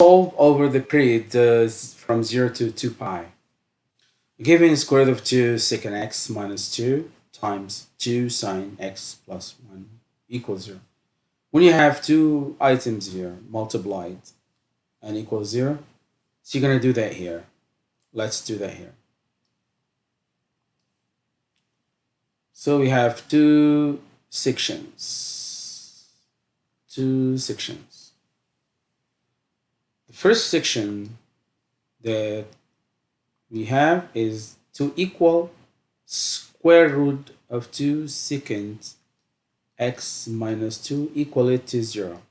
solve over the period uh, from 0 to 2 pi. Given square root of 2 secant x minus 2 times 2 sine x plus 1 equals 0. When you have two items here multiplied and equals 0, so you're going to do that here. Let's do that here. So we have two sections. Two sections. The first section that we have is to equal square root of 2 secant x minus 2 equal to 0.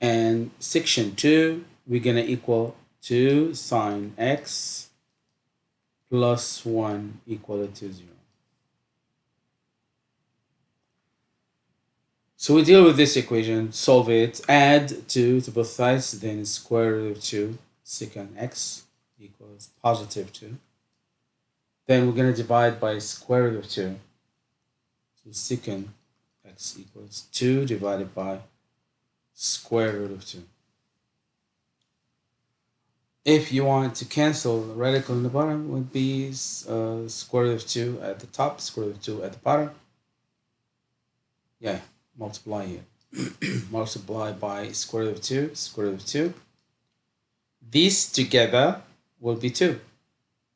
And section 2, we're going to equal 2 sine x plus 1 equal to 0. So we deal with this equation, solve it, add 2 to both sides, then square root of 2 secant x equals positive 2. Then we're going to divide by square root of 2. So secant x equals 2 divided by square root of 2. If you want to cancel the radical in the bottom, would be uh, square root of 2 at the top, square root of 2 at the bottom. Yeah, multiply here. multiply by square root of 2, square root of 2. These together will be 2.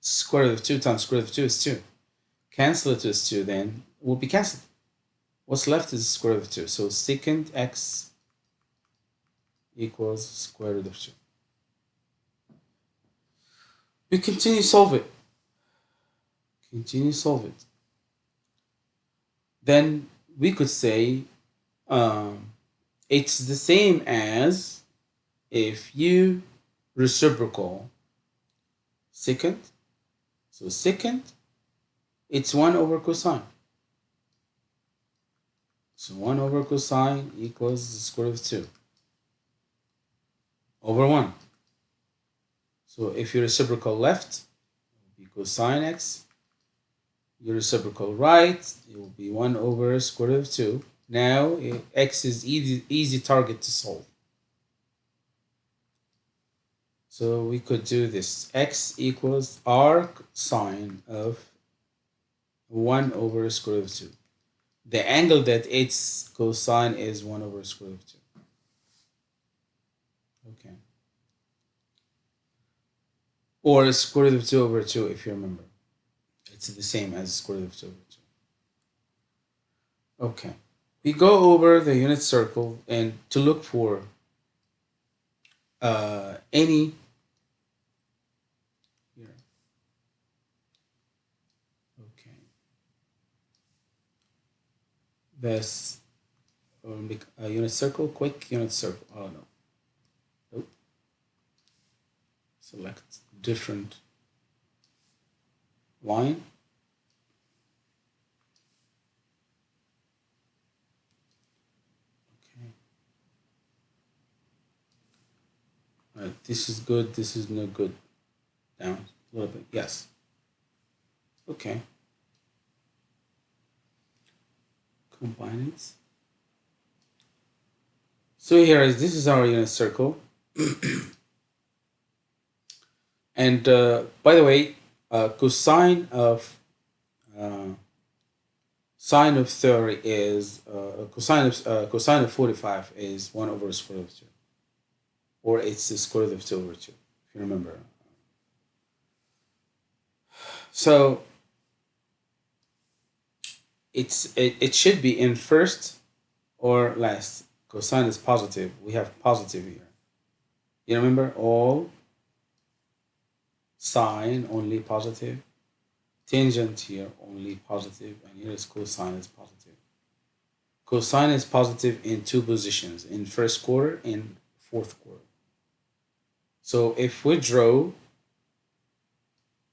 Square root of 2 times square root of 2 is 2. Cancel it with 2 then will be cancelled. What's left is square root of 2. So secant x equals square root of 2. We continue solve it. Continue solve it. Then we could say um, it's the same as if you reciprocal secant. So secant, it's 1 over cosine. So 1 over cosine equals the square root of 2 over 1. So if you reciprocal left, it will be cosine x. Your reciprocal right, it will be 1 over square root of 2. Now, eh, x is easy, easy target to solve. So we could do this. x equals arc sine of 1 over square root of 2. The angle that its cosine is 1 over square root of 2. Okay. Or square root of 2 over 2 if you remember. It's the same as square root of 2 over 2. Okay. We go over the unit circle and to look for uh, any this a unit circle, quick unit circle. Oh no. Nope. Select different line. Okay. All right, this is good, this is no good. Down a little bit, yes. Okay. combine it. So here is this is our unit circle. and uh, by the way, uh, cosine of uh, sine of 30 is uh, cosine of uh, cosine of 45 is 1 over square root of 2 or it's the square root of 2 over 2 if you remember so it's it, it should be in first or last. Cosine is positive. We have positive here. You remember all sine only positive, tangent here only positive, and here is cosine is positive. Cosine is positive in two positions, in first quarter and fourth quarter. So if we draw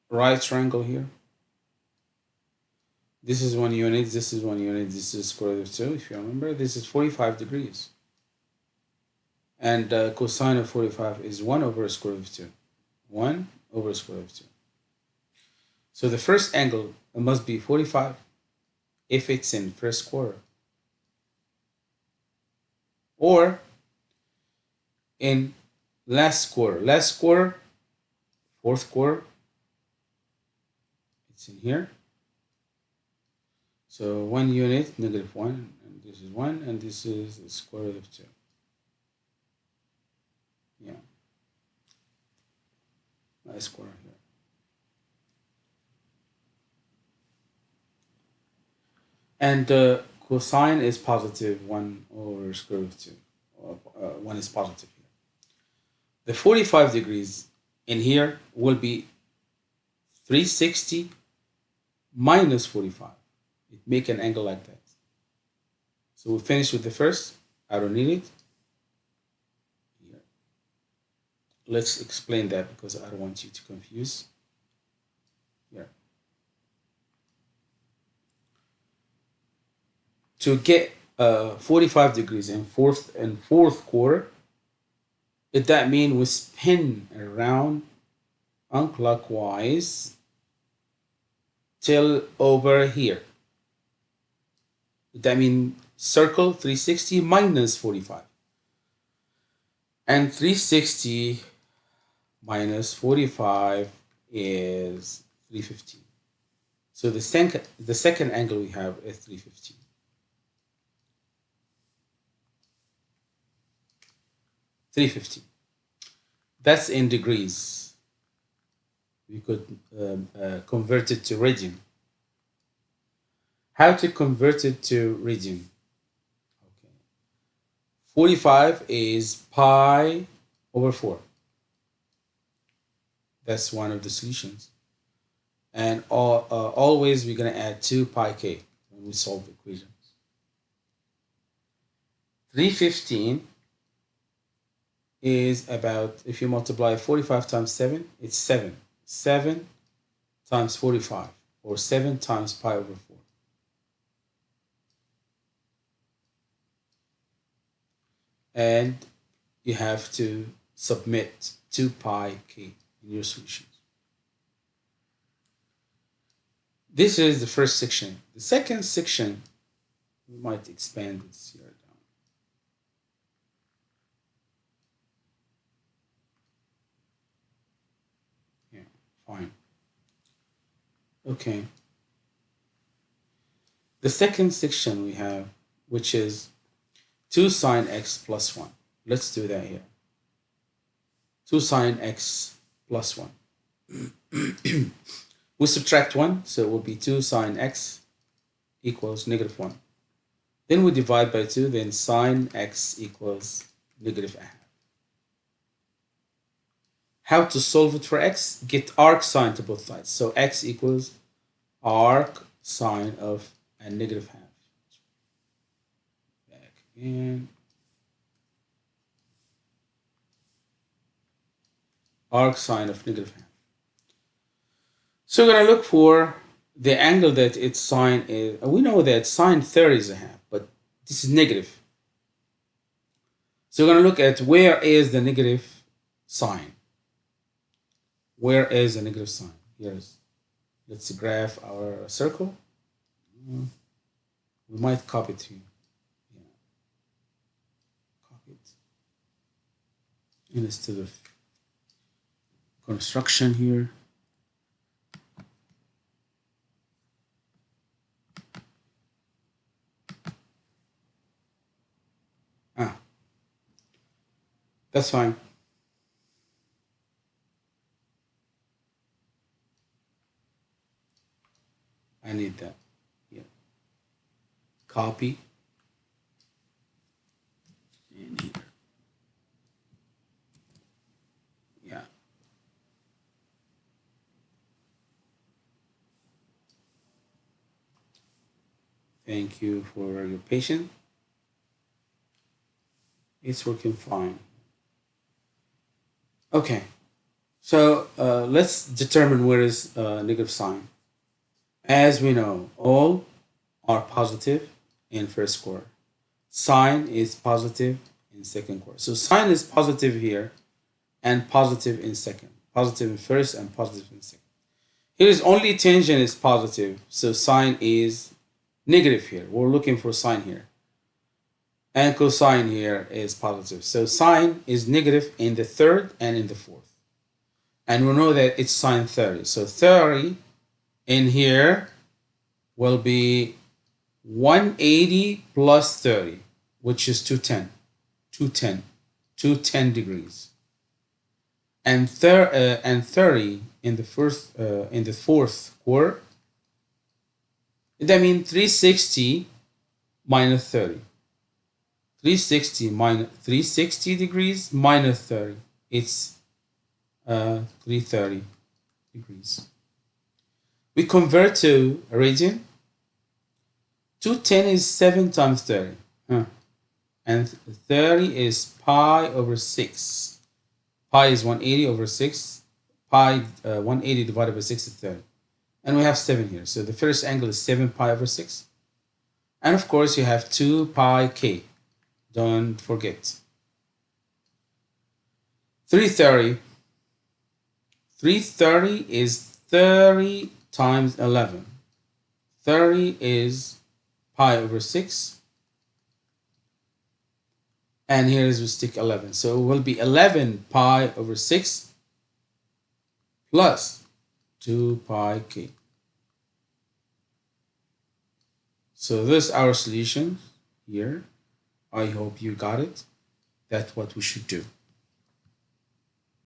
right triangle here, this is one unit, this is one unit, this is square root of 2, if you remember. This is 45 degrees. And uh, cosine of 45 is 1 over square root of 2. 1 over square root of 2. So the first angle must be 45 if it's in first quarter. Or in last quarter. Last quarter, fourth quarter, it's in here. So one unit, negative one, and this is one, and this is the square root of two. Yeah. Last quarter here. And the cosine is positive 1 over square root of 2. Uh, 1 is positive. The 45 degrees in here will be 360 minus 45. It make an angle like that. So we finish with the first. I don't need it. Here. Let's explain that because I don't want you to confuse. Here. To get uh, 45 degrees in fourth and fourth quarter, it that mean we spin around unclockwise till over here. Did That mean circle 360 minus 45. And 360 minus 45 is 315. So the second, the second angle we have is 315. Three fifty. That's in degrees we could um, uh, convert it to radian. How to convert it to radian? Okay. 45 is pi over 4. That's one of the solutions. And all, uh, always we're going to add 2 pi k when we solve equations. 315 is about, if you multiply 45 times 7, it's 7. 7 times 45 or 7 times pi over 4. And you have to submit 2 pi k in your solutions. This is the first section. The second section, we might expand this here. Fine. Okay. The second section we have, which is 2 sine x plus 1. Let's do that here. 2 sine x plus 1. we subtract 1, so it will be 2 sine x equals negative 1. Then we divide by 2, then sine x equals negative half. How to solve it for x? Get arc sine to both sides. So x equals arc sine of a negative half. Back again. Arc sine of negative half. So we're going to look for the angle that its sine is. We know that sine 30 is a half, but this is negative. So we're going to look at where is the negative sign. Where is the negative sign? Here's, let's graph our circle. We might copy it here. Yeah. Copy it. Instead of construction here. Ah, that's fine. Need that. Yeah. Copy. Yeah. Thank you for your patience. It's working fine. Okay, so uh, let's determine where is uh, negative sign. As we know, all are positive in first quarter. Sine is positive in second quarter. So sine is positive here and positive in second. Positive in first and positive in second. Here is only tangent is positive. So sine is negative here. We're looking for sine here. and cosine here is positive. So sine is negative in the third and in the fourth. And we know that it's sine 30. So 30 in here will be 180 plus 30, which is 210. 210. 210 degrees. And, thir uh, and 30 in the first uh, in the fourth quarter. That means 360 minus 30. 360 minus 360 degrees minus 30 it's uh, 330 degrees we convert to radian 210 is 7 times 30 huh. and 30 is pi over 6 pi is 180 over 6 pi uh, 180 divided by 6 is 30 and we have 7 here. So the first angle is 7 pi over 6 and of course you have 2 pi k. Don't forget. 330. 330 is 30 times 11. 30 is pi over 6. And here is we stick 11. So it will be 11 pi over 6 plus 2 pi k. So this is our solution here. I hope you got it. That's what we should do.